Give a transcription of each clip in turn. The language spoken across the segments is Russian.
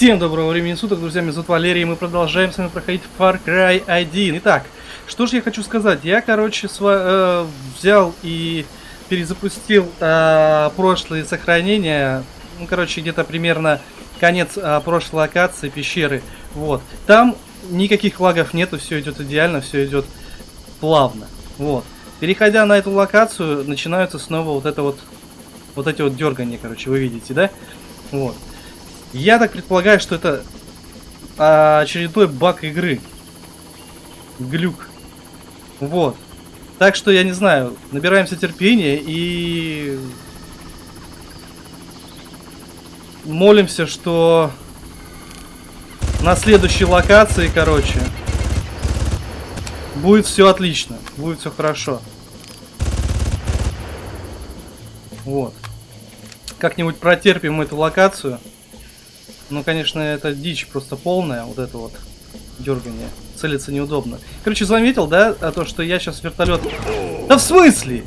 Всем доброго времени суток, друзья, меня зовут Валерий, и мы продолжаем с вами проходить Far Cry 1. Итак, что же я хочу сказать, я, короче, э, взял и перезапустил э, прошлые сохранения, ну, короче, где-то примерно конец э, прошлой локации, пещеры, вот. Там никаких лагов нету, все идет идеально, все идет плавно, вот. Переходя на эту локацию, начинаются снова вот это вот, вот эти вот дергания, короче, вы видите, да? Вот. Я так предполагаю, что это а, очередной баг игры. Глюк. Вот. Так что, я не знаю, набираемся терпения и... Молимся, что на следующей локации, короче, будет все отлично, будет все хорошо. Вот. Как-нибудь протерпим эту локацию. Ну, конечно, это дичь просто полная, вот это вот дергание. Целиться неудобно. Короче, заметил, да, а то, что я сейчас вертолет... Да в смысле?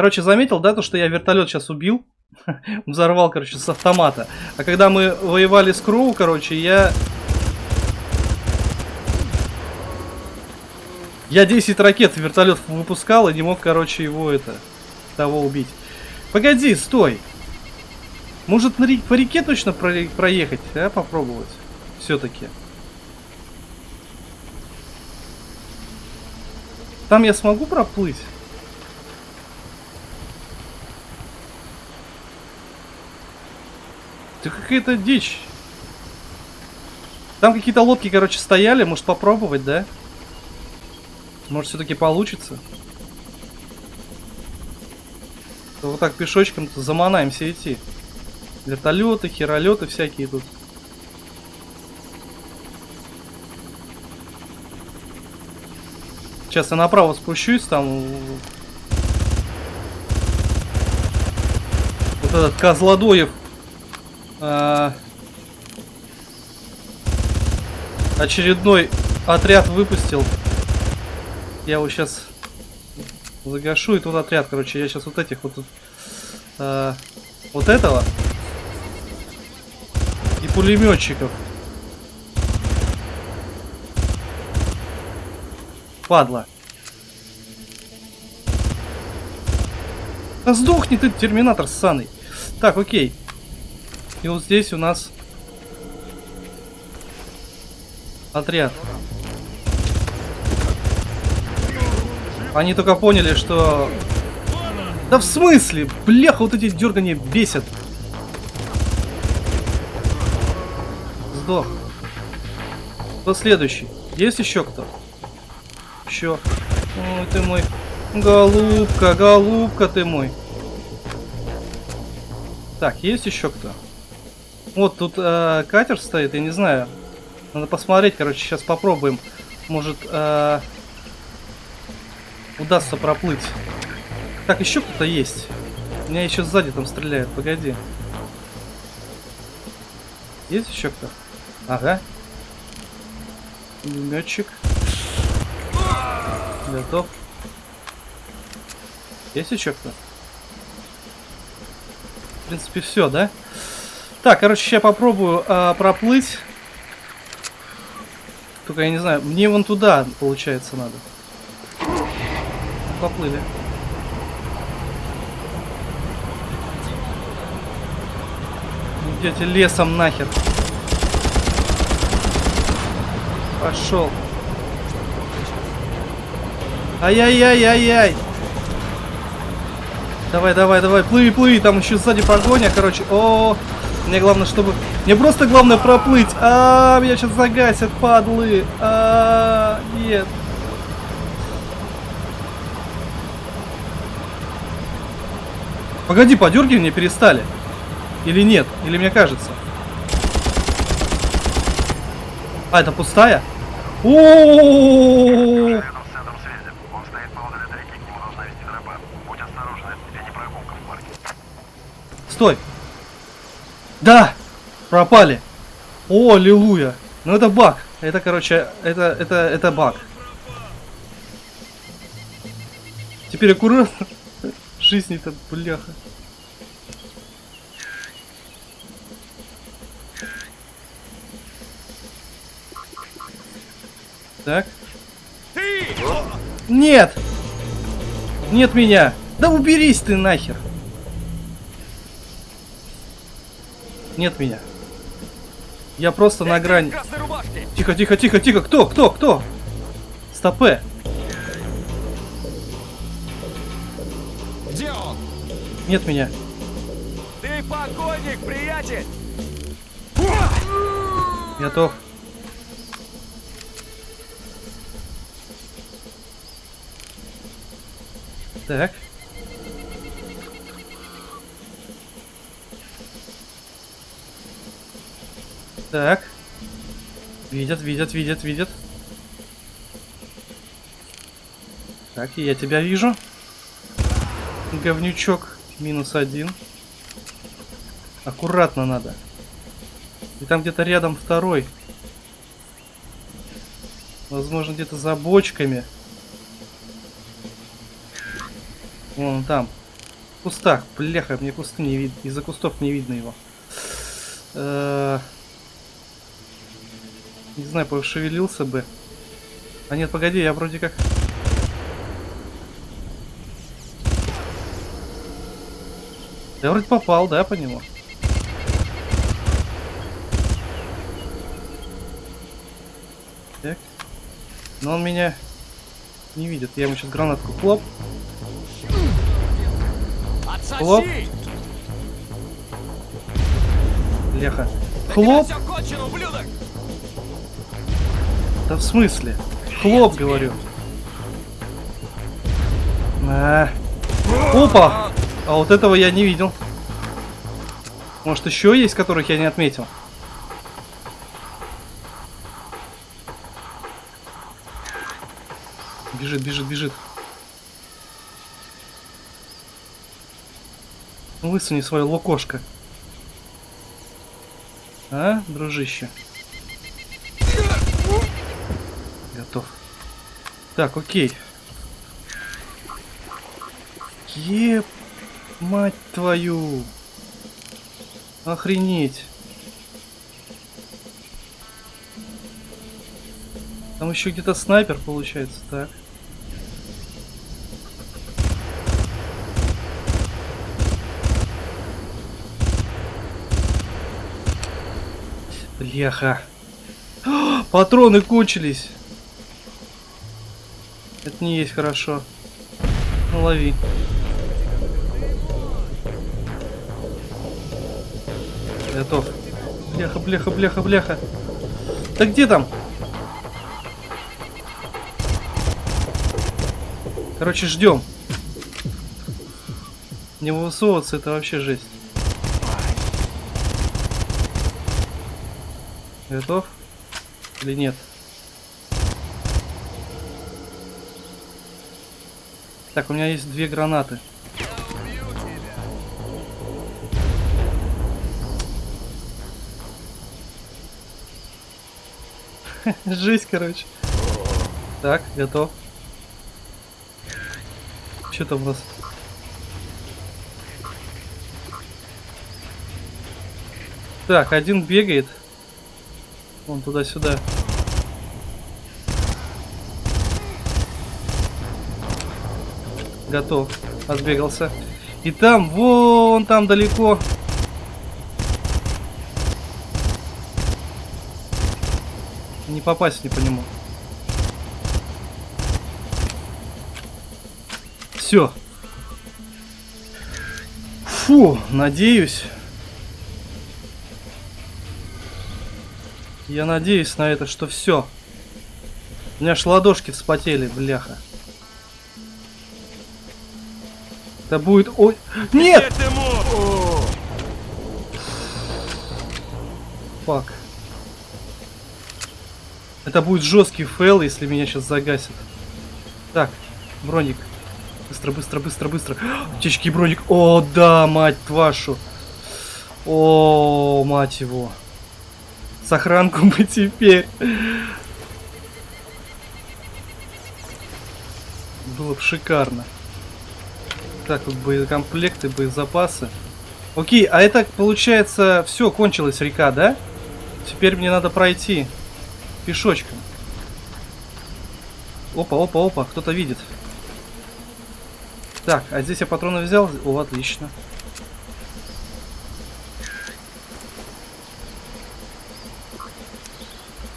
Короче, заметил, да, то, что я вертолет сейчас убил? Взорвал, короче, с автомата. А когда мы воевали с Кроу, короче, я... Я 10 ракет в вертолет выпускал и не мог, короче, его это... Того убить. Погоди, стой! Может, на, по реке точно про проехать, а? Попробовать. Все-таки. Там я смогу проплыть? Ты какая-то дичь. Там какие-то лодки, короче, стояли. Может попробовать, да? Может все-таки получится. То вот так пешочком-то заманаемся идти. Вертолеты, херолеты всякие тут. Сейчас я направо спущусь, там... Вот этот Козлодоев а, очередной отряд выпустил. Я его сейчас загашу, и тут отряд, короче, я сейчас вот этих вот, а, вот этого и пулеметчиков. Падла. Да сдохни ты, терминатор ссаный. Так, окей. И вот здесь у нас отряд. Они только поняли, что... Да в смысле? Бляха, вот эти дергания бесят. Сдох. Кто следующий? Есть еще кто? Еще. Ой, ты мой. Голубка, голубка ты мой. Так, есть еще кто? Вот тут э, катер стоит, я не знаю. Надо посмотреть, короче, сейчас попробуем. Может, э, удастся проплыть. Так, еще кто-то есть. Меня еще сзади там стреляют, погоди. Есть еще кто? Ага. Пулеметчик. Готов. Есть еще кто? В принципе, все, да? Так, короче, сейчас попробую а, проплыть. Только я не знаю, мне вон туда, получается, надо. Поплыли. Идете лесом нахер. Пошел. Ай-яй-яй-яй-яй. Давай, давай, давай, плыви, плыви, там еще сзади погоня, короче. О, -о, -о мне главное, чтобы... Мне просто главное проплыть. А, меня сейчас загасят, падлы. А, нет. Погоди, подергивания перестали. Или нет? Или мне кажется? А, это пустая? -о, -о! Стой! Да! Пропали! О, аллилуйя! Ну это баг. Это, короче, это, это, это баг. Теперь аккуратно. Жизнь-то, бляха. Так. Нет! Нет меня! Да уберись ты нахер! Нет меня. Я просто на грани. Тихо, тихо, тихо, тихо. Кто? Кто? Кто? Стопе. Где он? Нет меня. Ты погоник, приятель! Готов. Так. Так. Видят, видят, видят, видят. Так, я тебя вижу. Говнючок. Минус один. Аккуратно надо. И там где-то рядом второй. Возможно, где-то за бочками. Вон там. В кустах. Бляха, мне кусты не видно. Из-за кустов не видно его. Э -э не знаю, пошевелился бы. А нет, погоди, я вроде как... Я вроде попал, да, по нему? Так. Но он меня не видит. Я ему сейчас гранатку хлоп. Хлоп. Леха. Хлоп. Да в смысле? Хлоп, говорю. А. Опа! А вот этого я не видел. Может еще есть, которых я не отметил? Бежит, бежит, бежит. Высуни свое лукошко. А, дружище? Готов. Так, окей. Еп, мать твою. Охренеть. Там еще где-то снайпер получается, так. Бляха. Патроны кончились. Не есть хорошо. Ну, лови. Готов. Бляха, бляха, бляха, бляха. Да где там? Короче, ждем. Не высовываться это вообще жесть. Готов? Или нет? Так, у меня есть две гранаты. Жесть, короче. Так, готов. Что там у нас? Так, один бегает. Вон туда-сюда. Готов. Отбегался. И там, вон там далеко. Не попасть не по нему. Все. Фу, надеюсь. Я надеюсь на это, что все. У меня аж ладошки вспотели, бляха. Это будет... Ой... Нет! Fuck. Это будет жесткий fail, если меня сейчас загасят. Так, броник. Быстро, быстро, быстро, быстро. Аптечки и броник. О, да, мать вашу. О, мать его. Сохранку бы теперь. Было бы шикарно. Так, вот боекомплекты, боезапасы. Окей, а это получается все, кончилась река, да? Теперь мне надо пройти пешочком. Опа, опа, опа, кто-то видит. Так, а здесь я патроны взял? О, отлично.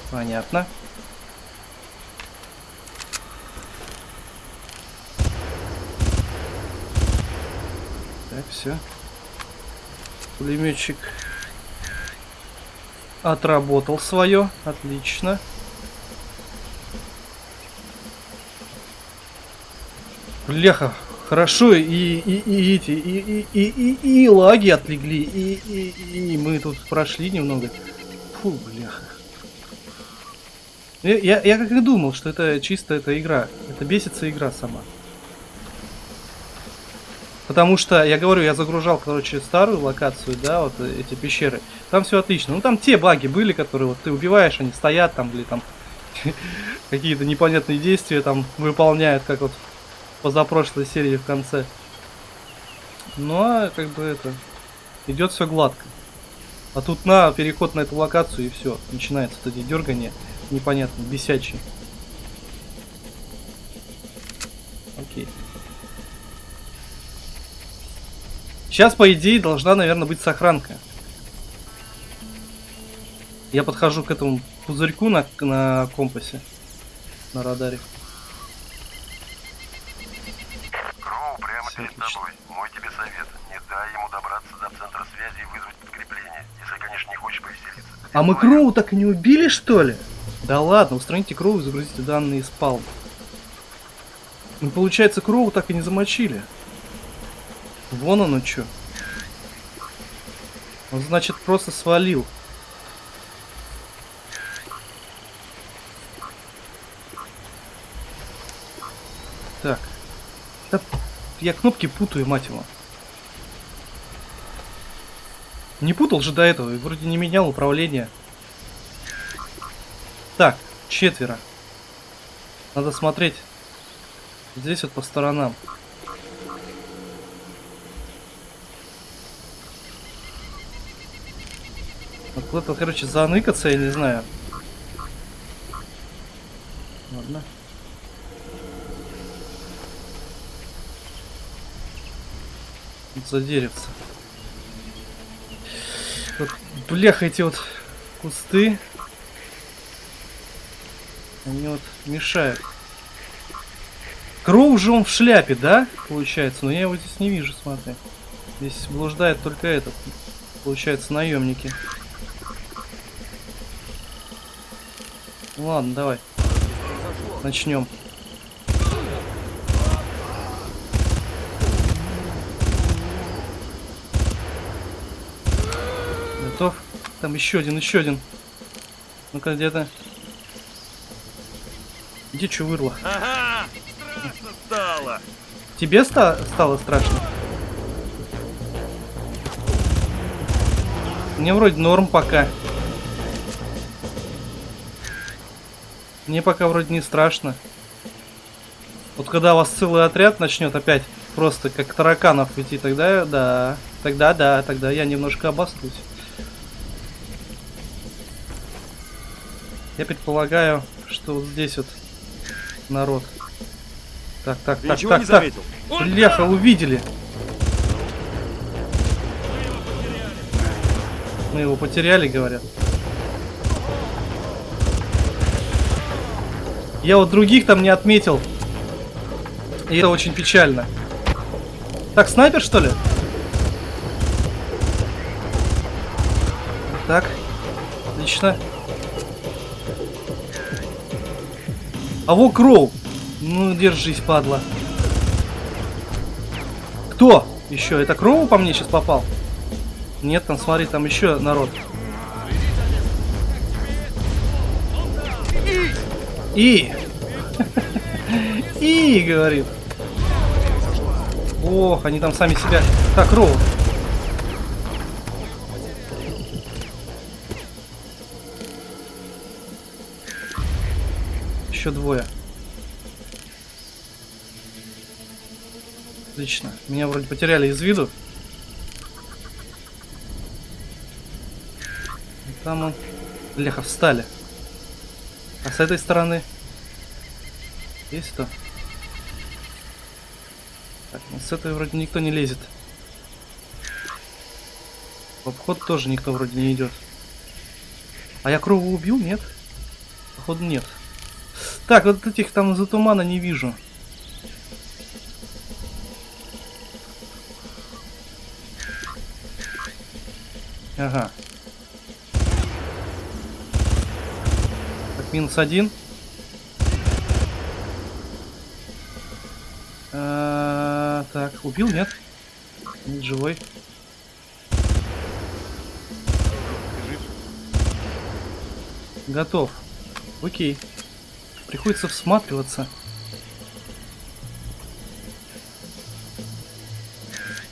Понятно. Все. Пулеметчик отработал свое. Отлично. Бляха, хорошо, и, и, и эти, и, и, и, и, и лаги отлегли, и, и, и мы тут прошли немного. Фу, бляха. Я, я, я как и думал, что это чисто эта игра. Это бесится игра сама. Потому что, я говорю, я загружал, короче, старую локацию, да, вот эти пещеры. Там все отлично. Ну, там те баги были, которые вот ты убиваешь, они стоят там, или там какие-то непонятные действия там выполняют, как вот позапрошлой серии в конце. Ну, а как бы это... Идет все гладко. А тут на переход на эту локацию и все. Начинается вот эти дергания непонятно, бесячие. Окей. Сейчас, по идее, должна, наверное, быть сохранка. Я подхожу к этому пузырьку на, на компасе. На радаре. Кроу прямо Всё перед отлично. тобой. Мой тебе совет. Не дай ему добраться до центра связи и вызвать подкрепление. Если, конечно, не хочешь повеселиться. А мы Кроу так и не убили, что ли? Да ладно, устраните Кроу и загрузите данные из палм. Ну, получается, Кроу так и не замочили. Вон оно чё. Он, значит, просто свалил. Так. Да, я кнопки путаю, мать его. Не путал же до этого, и вроде не менял управление. Так, четверо. Надо смотреть. Здесь вот по сторонам. Вот куда-то, короче, заныкаться, я не знаю. Ладно. Вот за деревце. Вот, бляха, эти вот кусты. Они вот мешают. Кроу же он в шляпе, да? Получается, но я его здесь не вижу, смотри. Здесь блуждает только этот. Получается, наемники. Ладно, давай. Начнем. Готов? Там еще один, еще один. Ну-ка, где-то. Где что вырло? Ага! Страшно стало! Тебе ста- стало страшно? Мне вроде норм пока. Мне пока вроде не страшно. Вот когда у вас целый отряд начнет опять просто как тараканов идти, тогда да. Тогда да, тогда я немножко обоснусь. Я предполагаю, что вот здесь вот народ. Так, так, Ты так, так, не так. там! увидели. Мы его потеряли, говорят. Я вот других там не отметил. И это очень печально. Так, снайпер, что ли? Так. Отлично. А во Кроу. Ну, держись, падла. Кто? Еще. Это Кроу по мне сейчас попал? Нет, там, смотри, там еще народ. И. И, говорит. Ох, они там сами себя... Так, Роу. Еще двое. Отлично. Меня вроде потеряли из виду. И Там он... Бляха, встали. А с этой стороны? Есть кто? Так, ну с этой вроде никто не лезет. В обход тоже никто вроде не идет. А я крову убил? Нет? Походу нет. Так, вот этих там за тумана не вижу. Ага. Минус один. А, так, убил, нет? Нет, живой. Готов. Окей. Приходится всматриваться.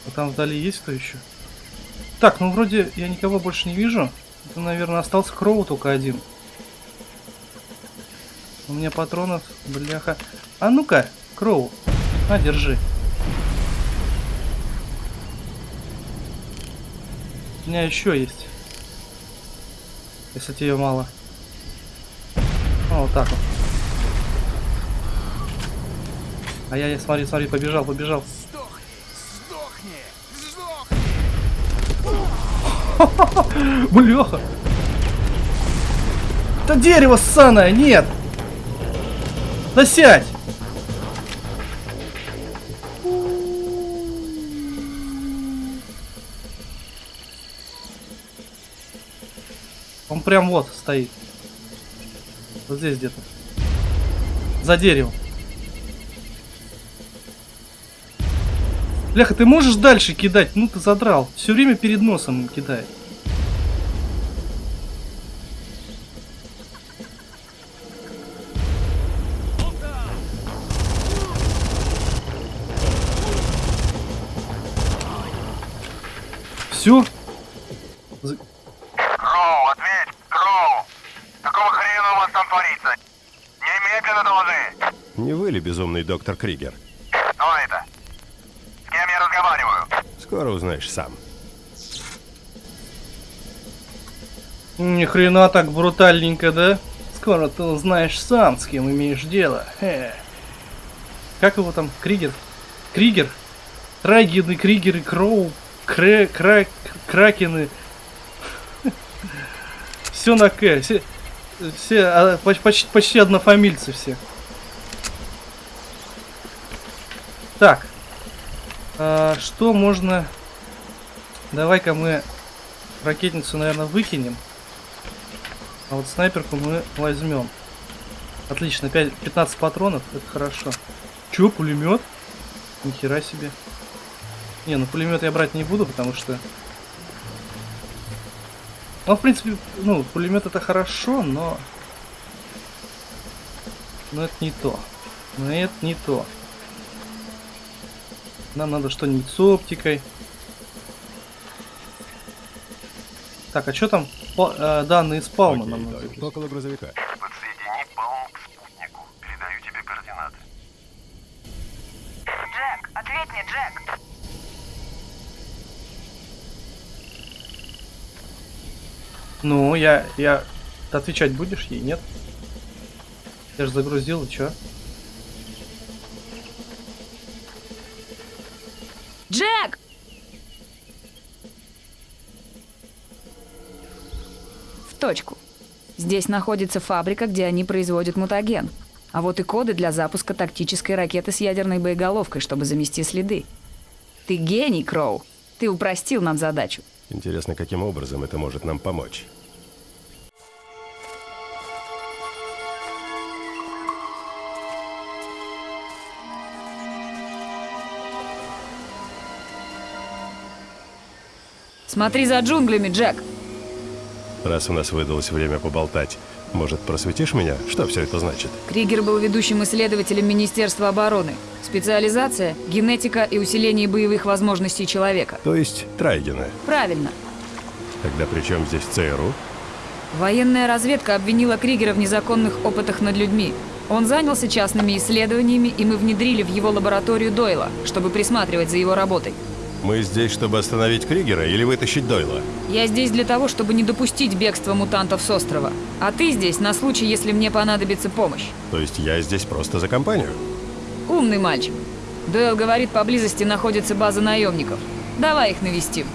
А там вдали есть кто еще? Так, ну вроде я никого больше не вижу. Это, наверное, остался Кроу только один. У меня патронов, бляха. А ну-ка, Кроу. На, держи. У меня еще есть. Если тебе мало. А, вот так вот. А я, я смотри, смотри, побежал, побежал. Бляха! Это дерево ссаное, нет! Да сядь! Он прям вот стоит. Вот здесь где-то. За деревом. Бляха, ты можешь дальше кидать? Ну ты задрал. Все время перед носом кидает. Все? Кроу, ответь! Кроу! Какого хрена у вас там творится? Немедленно доложи! Не вы ли безумный доктор Кригер? Кто это? С кем я разговариваю? Скоро узнаешь сам. Ни хрена так брутальненько, да? Скоро ты узнаешь сам, с кем имеешь дело. Хе. Как его там? Кригер? Кригер? Трагины, Кригеры, Кроу, Кре, Кра, Кракены. Все на К. Все, все а, поч- почти, почти однофамильцы все. Так. А, что можно... Давай-ка мы ракетницу, наверное, выкинем. А вот снайперку мы возьмем. Отлично, 5, 15 патронов, это хорошо. Чё, пулемет? Нихера себе. Не, ну пулемет я брать не буду, потому что... Ну, в принципе, ну, пулемет это хорошо, но... Но это не то. Но это не то. Нам надо что-нибудь с оптикой. Так, а что там? Па- э, данные спауна нам надо. Окей, около грузовика. Подсоедини Палм к спутнику. Передаю тебе координаты. Джек, ответь мне, Джек. Ну, я, я... Ты отвечать будешь ей, нет? Я же загрузил, и чё? Джек! В точку. Здесь находится фабрика, где они производят мутаген. А вот и коды для запуска тактической ракеты с ядерной боеголовкой, чтобы замести следы. Ты гений, Кроу. Ты упростил нам задачу. Интересно, каким образом это может нам помочь. Смотри за джунглями, Джек. Раз у нас выдалось время поболтать, может, просветишь меня, что все это значит? Кригер был ведущим исследователем Министерства обороны. Специализация – генетика и усиление боевых возможностей человека. То есть Трайгена. Правильно. Тогда при чем здесь ЦРУ? Военная разведка обвинила Кригера в незаконных опытах над людьми. Он занялся частными исследованиями, и мы внедрили в его лабораторию Дойла, чтобы присматривать за его работой. Мы здесь, чтобы остановить Кригера или вытащить Дойла? Я здесь для того, чтобы не допустить бегства мутантов с острова. А ты здесь на случай, если мне понадобится помощь. То есть я здесь просто за компанию? Умный мальчик. Дойл говорит, поблизости находится база наемников. Давай их навестим.